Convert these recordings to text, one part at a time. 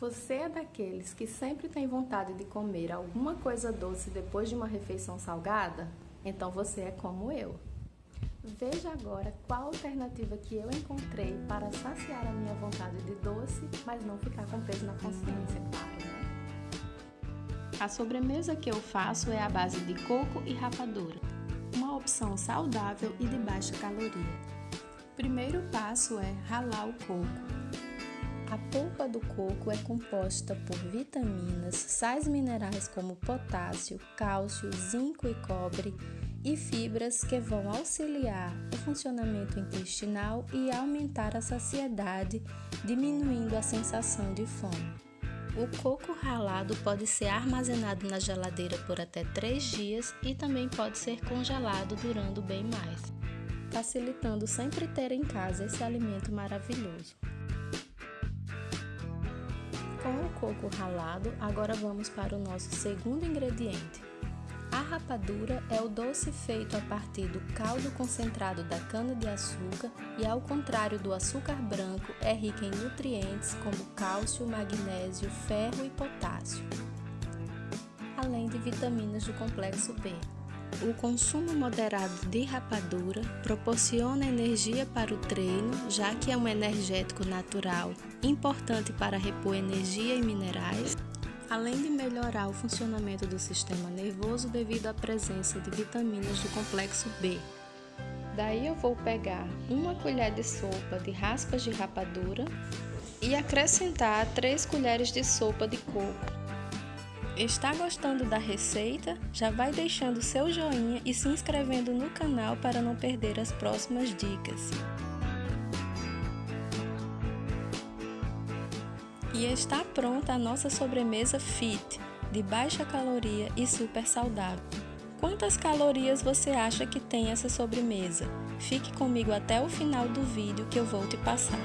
Você é daqueles que sempre tem vontade de comer alguma coisa doce depois de uma refeição salgada? Então você é como eu. Veja agora qual alternativa que eu encontrei para saciar a minha vontade de doce, mas não ficar com peso na consciência, claro. Né? A sobremesa que eu faço é a base de coco e rapadura, uma opção saudável e de baixa caloria. Primeiro passo é ralar o coco. A polpa do coco é composta por vitaminas, sais minerais como potássio, cálcio, zinco e cobre e fibras que vão auxiliar o funcionamento intestinal e aumentar a saciedade, diminuindo a sensação de fome. O coco ralado pode ser armazenado na geladeira por até 3 dias e também pode ser congelado durando bem mais, facilitando sempre ter em casa esse alimento maravilhoso. Com o coco ralado, agora vamos para o nosso segundo ingrediente. A rapadura é o doce feito a partir do caldo concentrado da cana-de-açúcar e, ao contrário do açúcar branco, é rica em nutrientes como cálcio, magnésio, ferro e potássio, além de vitaminas do complexo B. O consumo moderado de rapadura proporciona energia para o treino, já que é um energético natural importante para repor energia e minerais, além de melhorar o funcionamento do sistema nervoso devido à presença de vitaminas do complexo B. Daí eu vou pegar uma colher de sopa de raspas de rapadura e acrescentar 3 colheres de sopa de coco. Está gostando da receita? Já vai deixando seu joinha e se inscrevendo no canal para não perder as próximas dicas. E está pronta a nossa sobremesa Fit, de baixa caloria e super saudável. Quantas calorias você acha que tem essa sobremesa? Fique comigo até o final do vídeo que eu vou te passar.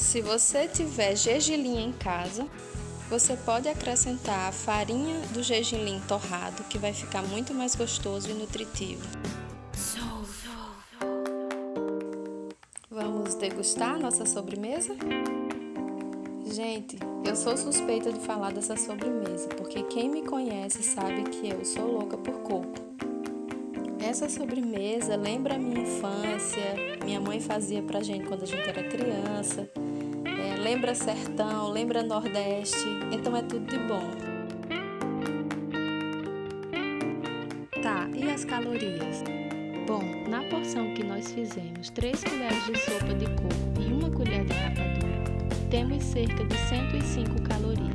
Se você tiver gergelim em casa, você pode acrescentar a farinha do gergelim torrado, que vai ficar muito mais gostoso e nutritivo. Vamos degustar nossa sobremesa? Gente, eu sou suspeita de falar dessa sobremesa, porque quem me conhece sabe que eu sou louca por coco. Essa sobremesa lembra a minha infância, minha mãe fazia pra gente quando a gente era criança lembra sertão, lembra nordeste, então é tudo de bom. Tá, e as calorias? Bom, na porção que nós fizemos 3 colheres de sopa de coco e uma colher de rapadura, temos cerca de 105 calorias.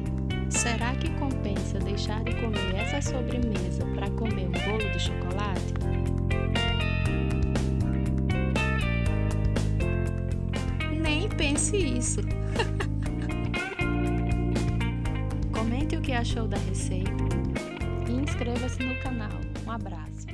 Será que compensa deixar de comer essa sobremesa para comer um bolo de chocolate? Pense isso! Comente o que achou da receita e inscreva-se no canal. Um abraço!